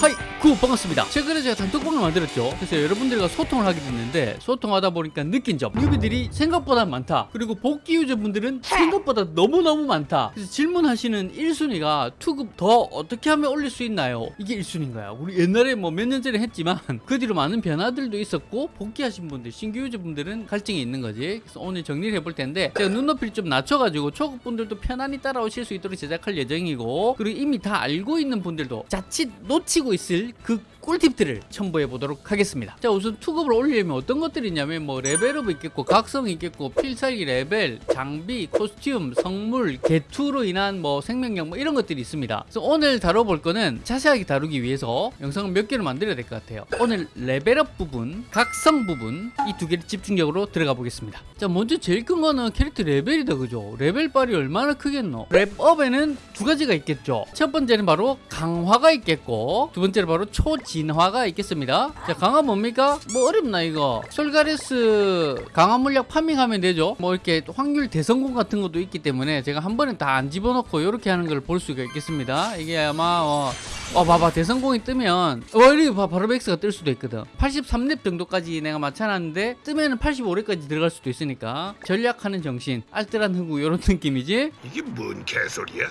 하이 구 반갑습니다. 최근에 제가 단톡방을 만들었죠. 그래서 여러분들과 소통을 하게 됐는데 소통하다 보니까 느낀 점. newbie들이 생각보다 많다. 그리고 복귀 유저분들은 생각보다 너무너무 많다. 그래서 질문하시는 1순위가 투급 더 어떻게 하면 올릴 수 있나요? 이게 1순위인 거야 우리 옛날에 뭐 몇 년 전에 했지만 그 뒤로 많은 변화들도 있었고 복귀하신 분들 신규 유저분들은 갈증이 있는 거지. 그래서 오늘 정리를 해볼 텐데 제가 눈높이를 좀 낮춰가지고 초급분들도 편안히 따라오실 수 있도록 제작할 예정이고 그리고 이미 다 알고 있는 분들도 자칫 놓치고 있을 그 꿀팁들을 첨부해 보도록 하겠습니다. 자 우선 투급을 올리려면 어떤 것들이 있냐면 뭐 레벨업 있겠고 각성 있겠고 필살기 레벨 장비 코스튬 성물 개투로 인한 뭐 생명력 뭐 이런 것들이 있습니다. 그래서 오늘 다뤄볼 거는 자세하게 다루기 위해서 영상을 몇 개를 만들어야 될 것 같아요. 오늘 레벨업 부분 각성 부분 이 두 개를 집중적으로 들어가 보겠습니다. 자 먼저 제일 큰 거는 캐릭터 레벨이다 그죠? 레벨 빨이 얼마나 크겠노? 렙업에는 두 가지가 있겠죠. 첫 번째는 바로 강화가 있겠고 두 번째는 바로 초 진화가 있겠습니다. 자, 강화 뭡니까? 뭐 어렵나 이거? 솔가레스 강화 물약 파밍하면 되죠. 뭐 이렇게 확률 대성공 같은 것도 있기 때문에 제가 한 번에 다 안 집어넣고 이렇게 하는 걸 볼 수가 있겠습니다. 이게 아마 어, 어 봐봐 대성공이 뜨면 어 이렇게 봐 바로 백스가 뜰 수도 있거든 83렙 정도까지 내가 맞춰놨는데 뜨면 은 85렙까지 들어갈 수도 있으니까 절약하는 정신 알뜰한 흥구 이런 느낌이지 이게 뭔 개소리야?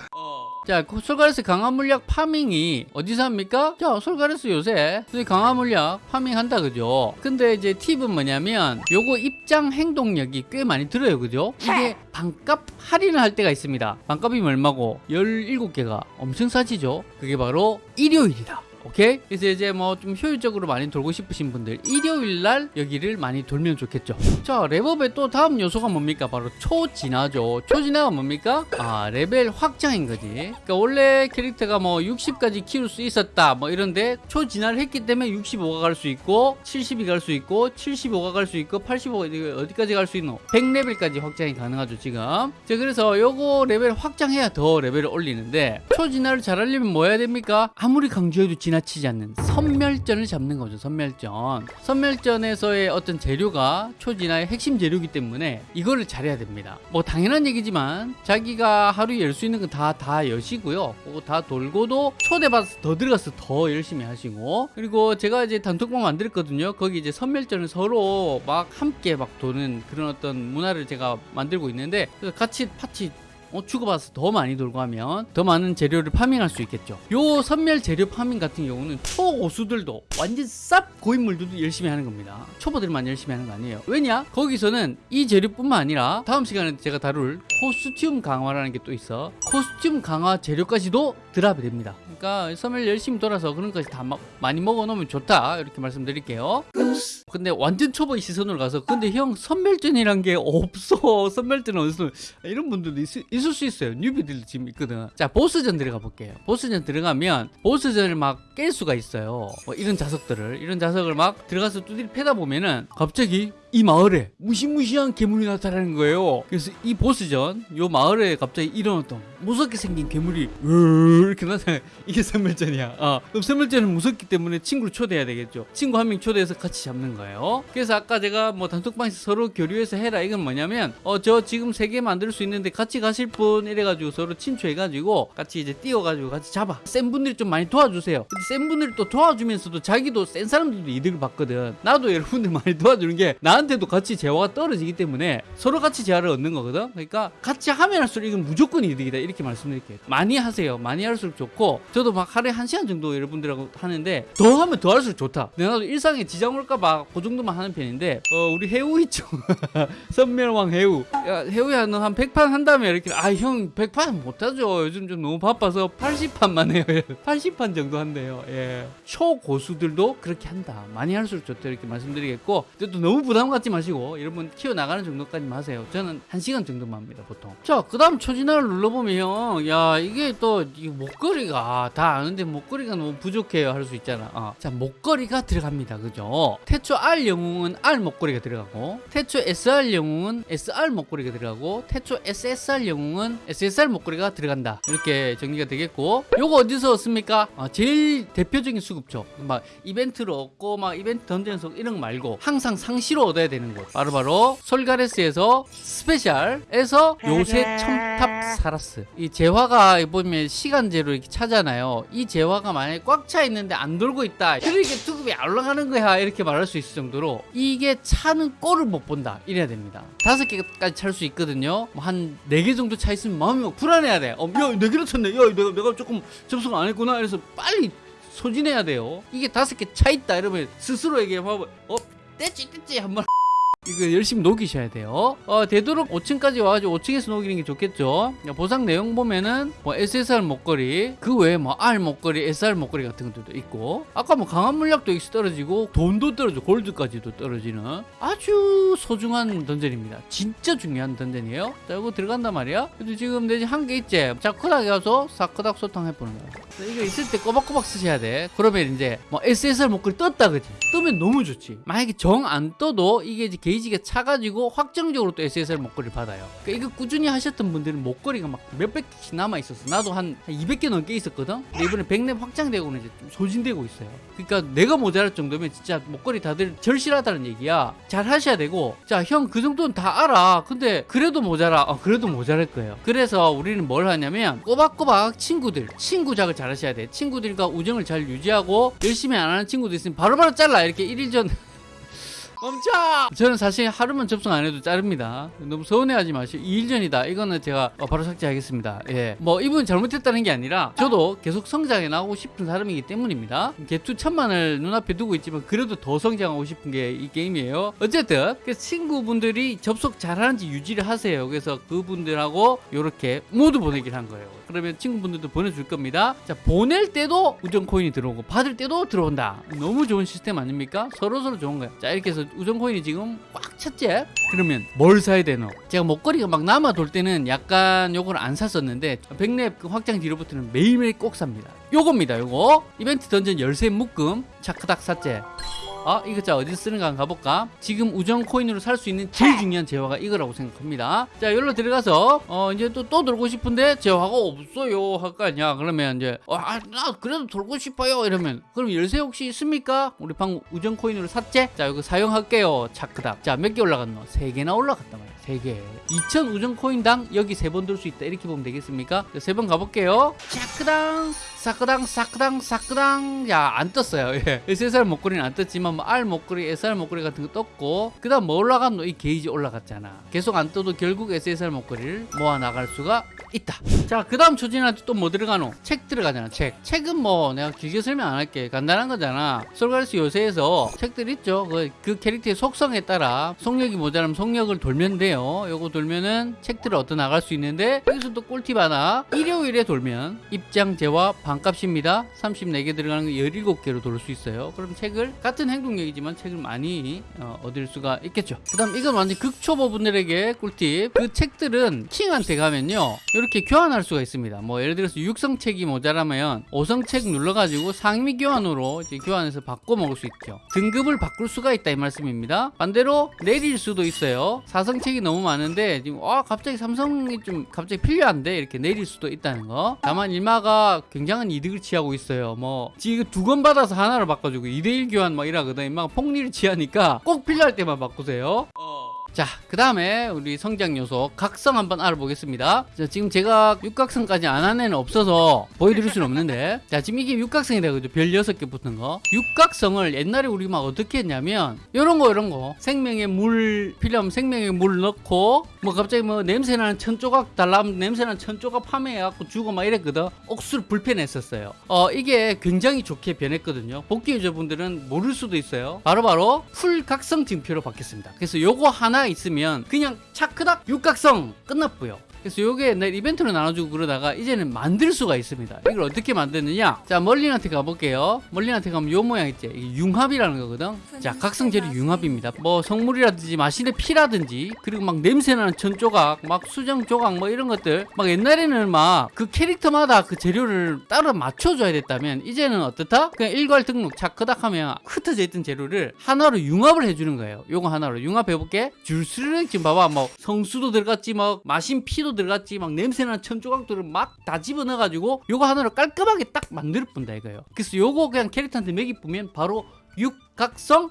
자, 그 솔가레스 강화 물약 파밍이 어디서 합니까? 자, 솔가레스 요새 강화 물약 파밍한다, 그죠? 근데 이제 팁은 뭐냐면 요거 입장 행동력이 꽤 많이 들어요, 그죠? 이게 반값 할인을 할 때가 있습니다. 반값이 얼마고? 17개가 엄청 싸지죠? 그게 바로 일요일이다. 오케이? 그래서 이제 뭐 좀 효율적으로 많이 돌고 싶으신 분들 일요일 날 여기를 많이 돌면 좋겠죠. 자, 렙업의 또 다음 요소가 뭡니까? 바로 초진화죠. 초진화가 뭡니까? 아, 레벨 확장인 거지. 그러니까 원래 캐릭터가 뭐 60까지 키울 수 있었다. 뭐 이런데 초진화를 했기 때문에 65가 갈 수 있고 70이 갈 수 있고 75가 갈 수 있고 85가 어디까지 갈 수 있노? 100레벨까지 확장이 가능하죠, 지금. 자, 그래서 요거 레벨 확장해야 더 레벨을 올리는데 초진화를 잘 하려면 뭐 해야 됩니까? 아무리 강조해도 지나치지 않는 선멸전을 잡는 거죠 선멸전. 선멸전에서의 어떤 재료가 초진화의 핵심 재료이기 때문에 이거를 잘해야 됩니다. 뭐 당연한 얘기지만 자기가 하루에 열 수 있는 건 다다 여시고요. 다 돌고도 초대받아서 더 들어가서 더 열심히 하시고. 그리고 제가 이제 단톡방 만들었거든요. 거기 이제 선멸전을 서로 막 함께 막 도는 그런 어떤 문화를 제가 만들고 있는데 같이 파티 어, 주고받아서 더 많이 돌고 하면 더 많은 재료를 파밍할 수 있겠죠. 요 선멸 재료 파밍 같은 경우는 초고수들도 완전 쌉 고인물들도 열심히 하는 겁니다. 초보들만 열심히 하는 거 아니에요. 왜냐? 거기서는 이 재료뿐만 아니라 다음 시간에 제가 다룰 코스튬 강화라는 게 또 있어. 코스튬 강화 재료까지도 드랍이 됩니다. 그러니까 선멸 열심히 돌아서 그런 것까지 다 마, 많이 먹어 놓으면 좋다. 이렇게 말씀드릴게요. 근데 완전 초보의 시선으로 가서 근데 형 선멸전이란 게 없어. 선멸전은 어디서 이런 분들도 있, 있을 수 있어요. 뉴비들도 지금 있거든. 자 보스전 들어가 볼게요. 보스전 들어가면 보스전을 막 깰 수가 있어요. 뭐 이런 자석들을. 이런 자석을 막 들어가서 두드리 패다 보면은 갑자기 이 마을에 무시무시한 괴물이 나타나는 거예요. 그래서 이 보스전 요 마을에 갑자기 어떤 무섭게 생긴 괴물이 이렇게 나타나 이게 선멸전이야. 어. 그럼 선멸전은 무섭기 때문에 친구를 초대해야 되겠죠. 친구 한 명 초대해서 같이 잡는 거예요. 그래서 아까 제가 뭐 단톡방에서 서로 교류해서 해라 이건 뭐냐면 어 저 지금 세 개 만들 수 있는데 같이 가실 분 이래가지고 서로 친추해가지고 같이 이제 띄워가지고 같이 잡아. 센 분들이 좀 많이 도와주세요. 근데 센 분들이 또 도와주면서도 자기도 센 사람들도 이득을 받거든. 나도 여러분들 많이 도와주는 게나 한테도 같이 재화가 떨어지기 때문에 서로 같이 재화를 얻는 거거든. 그러니까 같이 하면 할수록 이건 무조건 이득이다. 이렇게 말씀드릴게요. 많이 하세요. 많이 할수록 좋고 저도 막 하루에 한 시간 정도 여러분들하고 하는데 더 하면 더 할수록 좋다. 내가 일상에 지장 올까봐 그 정도만 하는 편인데 어 우리 해우 있죠? 선멸왕 해우. 야 해우야 너 한 100판 한다면 이렇게. 아 형 100판 못하죠. 요즘 좀 너무 바빠서 80판만 해요. 80판 정도 한대요. 예. 초고수들도 그렇게 한다. 많이 할수록 좋다. 이렇게 말씀드리겠고. 또 너무 부담 갖지 마시고 여러분 키워나가는 정도까지만 하세요. 저는 1시간 정도만 합니다 보통. 자 그 다음 초진화를 눌러보면 야 이게 또 이 목걸이가 다 아는데 목걸이가 너무 부족해요 할 수 있잖아. 어. 자 목걸이가 들어갑니다. 그죠? 태초 R 영웅은 R 목걸이가 들어가고 태초 SR 영웅은 SR 목걸이가 들어가고 태초 SSR 영웅은 SSR 목걸이가 들어간다. 이렇게 정리가 되겠고 요거 어디서 얻습니까? 어, 제일 대표적인 수급죠 막 이벤트로 얻고 막 이벤트 던전에서 이런 거 말고 항상 상시로 얻어야 얻어야 되는 곳. 바로바로 솔가레스에서 스페셜에서 요새 첨탑 사라스. 이 재화가 보면 시간제로 이렇게 차잖아요. 이 재화가 만약에 꽉 차 있는데 안 돌고 있다. 그러니까 투급이 안 올라가는 거야. 이렇게 말할 수 있을 정도로 이게 차는 꼴을 못 본다. 이래야 됩니다. 다섯 개까지 찰 수 있거든요. 뭐 한네 개 정도 차 있으면 마음이 막 불안해야 돼. 어, 야네 개나 찼네. 야 내가, 내가 조금 접속 안 했구나. 그래서 빨리 소진해야 돼요. 이게 다섯 개 차 있다. 이러면 스스로에게 막 어? 떼찌 떼찌 한번 이거 열심히 녹이셔야 돼요. 어, 되도록 5층까지 와가지고 5층에서 녹이는 게 좋겠죠. 보상 내용 보면은 뭐 SSR 목걸이, 그 외에 뭐 R 목걸이, SR 목걸이 같은 것들도 있고, 아까 뭐 강한 물약도 여기서 떨어지고, 돈도 떨어지고, 골드까지도 떨어지는 아주 소중한 던전입니다. 진짜 중요한 던전이에요. 자, 이거 들어간단 말이야. 근데 지금 내지 한 개 있지. 자, 크닥에 가서 사크닥 소탕 해보는 거야. 자, 이거 있을 때 꼬박꼬박 쓰셔야 돼. 그러면 이제 뭐 SSR 목걸이 떴다, 그지? 뜨면 너무 좋지. 만약에 정 안 떠도 이게 이제 게이 지가 차가지고 확정적으로 또 SSR 목걸이를 받아요. 그러니까 이거 꾸준히 하셨던 분들은 목걸이가 막 몇백 개씩 남아 있었어. 나도 한 200개 넘게 있었거든. 근데 이번에 100렙 확장되고는 이제 좀 소진되고 있어요. 그러니까 내가 모자랄 정도면 진짜 목걸이 다들 절실하다는 얘기야. 잘 하셔야 되고, 자, 형 그 정도는 다 알아. 근데 그래도 모자라. 어, 그래도 모자랄 거예요. 그래서 우리는 뭘 하냐면 꼬박꼬박 친구들, 친구작을 잘 하셔야 돼. 친구들과 우정을 잘 유지하고 열심히 안 하는 친구도 있으면 바로바로 잘라. 이렇게 1일 전 멈춰! 저는 사실 하루만 접속 안 해도 자릅니다. 너무 서운해하지 마시고 2일 전이다. 이거는 제가 어, 바로 삭제하겠습니다. 예, 뭐 이분 잘못했다는 게 아니라 저도 계속 성장해 나가고 싶은 사람이기 때문입니다. 개투 천만을 눈앞에 두고 있지만 그래도 더 성장하고 싶은 게 이 게임이에요. 어쨌든 그 친구분들이 접속 잘하는지 유지를 하세요. 그래서 그분들하고 이렇게 모두 보내기를 한 거예요. 그러면 친구분들도 보내줄 겁니다. 자 보낼 때도 우정 코인이 들어오고 받을 때도 들어온다. 너무 좋은 시스템 아닙니까? 서로 서로 좋은 거야. 자 이렇게 해서 우정 코인이 지금 꽉 찼지? 그러면 뭘 사야 되노? 제가 목걸이가 막 남아 돌 때는 약간 요걸 안 샀었는데 백렙 그 확장 뒤로부터는 매일매일 꼭 삽니다. 요겁니다. 요거 이벤트 던전 열쇠 묶음 차크닥 샀제. 아 이거 자 어디 쓰는가 한번 가볼까? 지금 우정 코인으로 살 수 있는 제일 중요한 재화가 이거라고 생각합니다. 자 여기로 들어가서 어 이제 또 또 돌고 싶은데 재화가 없어요. 할 거 아니야. 그러면 이제 어, 아, 나 그래도 돌고 싶어요. 이러면. 그럼 열쇠 혹시 있습니까? 우리 방금 우정 코인으로 샀지? 자 이거 사용할게요. 차크닥. 자 몇 개 올라갔노? 세 개나 올라갔단 말이야. 세개. 2000 우정 코인당 여기 세 번 돌 수 있다. 이렇게 보면 되겠습니까? 세 번 가볼게요. 차크당 사크당 사크당 사크당. 야 안 떴어요. 예. SSR 목걸이는 안 떴지만 뭐 R 목걸이 SR 목걸이 같은 거 떴고 그 다음 뭐 올라갔노? 이 게이지 올라갔잖아. 계속 안 떠도 결국 SSR 목걸이를 모아 나갈 수가 있다. 자 그 다음 초진할 때 또 뭐 들어가노? 책 들어가잖아 책. 책은 뭐 내가 길게 설명 안 할게. 간단한 거잖아. 솔가르스 요새에서 책들 있죠? 그, 그 캐릭터의 속성에 따라 속력이 모자라면 속력을 돌면 돼요. 요거 돌면은 책들을 얻어 나갈 수 있는데 여기서 또 꿀팁 하나. 일요일에 돌면 입장 제와 반값입니다. 34개 들어가는 거 17개로 돌 수 있어요. 그럼 책을 같은 행 동력이지만 책을 많이 어, 얻을 수가 있겠죠. 그 다음 이건 완전 극초보 분들에게 꿀팁. 그 책들은 킹한테 가면요 이렇게 교환할 수가 있습니다. 뭐 예를 들어서 육성책이 모자라면 5성책 눌러가지고 상위 교환으로 이제 교환해서 바꿔 먹을 수 있죠. 등급을 바꿀 수가 있다 이 말씀입니다. 반대로 내릴 수도 있어요. 4성책이 너무 많은데 지금 아 갑자기 삼성이 좀 갑자기 필요한데 이렇게 내릴 수도 있다는 거. 다만 일마가 굉장한 이득을 취하고 있어요. 뭐 지금 두건 받아서 하나를 바꿔주고 2대1 교환 막 이 러거든 일마가 폭리를 취하니까 꼭 필요할 때만 바꾸세요 자, 그 다음에 우리 성장 요소 각성 한번 알아보겠습니다. 자, 지금 제가 육각성까지 안 한 애는 없어서 보여드릴 수는 없는데, 자, 지금 이게 육각성이다 그죠? 별 6개 붙은 거. 육각성을 옛날에 우리 막 어떻게 했냐면, 요런 거, 요런 거. 생명의 물, 필요하면 생명의 물 넣고, 뭐 갑자기 뭐 냄새나는 천 조각 달라면 냄새나는 천 조각 파밍해갖고 주고 막 이랬거든. 억수로 불편했었어요. 어, 이게 굉장히 좋게 변했거든요. 복귀 유저분들은 모를 수도 있어요. 바로바로 풀 각성 증표로 바뀌었습니다. 그래서 요거 하나 있으면 그냥 차크닥 육각성 끝났고요. 그래서 요게 옛날 이벤트로 나눠주고 그러다가 이제는 만들 수가 있습니다. 이걸 어떻게 만드느냐? 자, 멀린한테 가볼게요. 멀린한테 가면 요 모양 있지? 이게 융합이라는 거거든. 자, 각성 재료 융합입니다. 뭐 성물이라든지 마신의 피라든지 그리고 막 냄새나는 천 조각, 막 수정 조각 뭐 이런 것들. 막 옛날에는 막 그 캐릭터마다 그 재료를 따로 맞춰줘야 됐다면 이제는 어떻다? 그냥 일괄 등록 차크닥 하면 흩어져 있던 재료를 하나로 융합을 해주는 거예요. 요거 하나로 융합해볼게. 줄수록 지금 봐봐. 뭐 성수도 들어갔지, 뭐 마신 피도 들어갔지, 막 냄새나는 천 조각들을 막 다 집어넣어가지고 요거 하나로 깔끔하게 딱 만들 뿐다 이거예요. 그래서 요거 그냥 캐릭터한테 맥이 뿌면 바로 육각성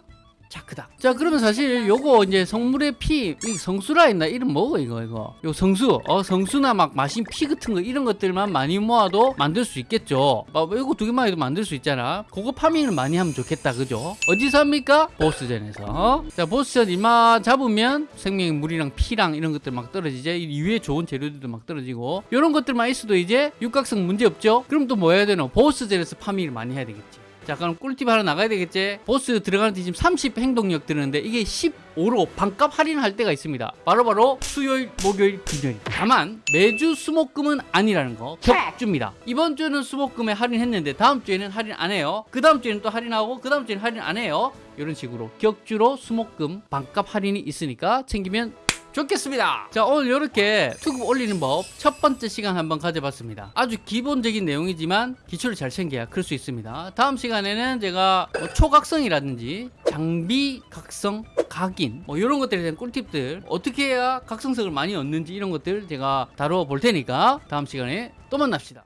차크다. 자, 그러면 사실 요거 이제 성물의 피, 이 성수라 했나? 이름 뭐고 이거 이거. 요 성수, 어 성수나 막 마신 피 같은 거 이런 것들만 많이 모아도 만들 수 있겠죠. 어, 이거 두 개만 해도 만들 수 있잖아. 그거 파밍을 많이 하면 좋겠다, 그죠? 어디서 합니까? 보스전에서. 어? 자, 보스전 이마 잡으면 생명의 물이랑 피랑 이런 것들 막 떨어지죠. 이 위에 좋은 재료들도 막 떨어지고 이런 것들만 있어도 이제 육각성 문제 없죠. 그럼 또 뭐 해야 되노? 보스전에서 파밍을 많이 해야 되겠지. 자 그럼 꿀팁 하나 나가야 되겠지? 보스 들어가는 데 지금 30 행동력 드는데 이게 15로 반값 할인할 때가 있습니다. 바로 바로 수요일 목요일 금요일. 다만 매주 수목금은 아니라는 거 격주입니다. 이번 주는 수목금에 할인했는데 다음 주에는 할인 안 해요. 그 다음 주에는 또 할인하고 그 다음 주에는 할인 안 해요. 이런 식으로 격주로 수목금 반값 할인이 있으니까 챙기면 좋겠습니다. 자, 오늘 이렇게 투급 올리는 법 첫 번째 시간 한번 가져봤습니다. 아주 기본적인 내용이지만 기초를 잘 챙겨야 클 수 있습니다. 다음 시간에는 제가 뭐 초각성이라든지 장비 각성, 각인 뭐 이런 것들에 대한 꿀팁들 어떻게 해야 각성성을 많이 얻는지 이런 것들 제가 다뤄 볼 테니까 다음 시간에 또 만납시다.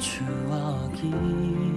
추억이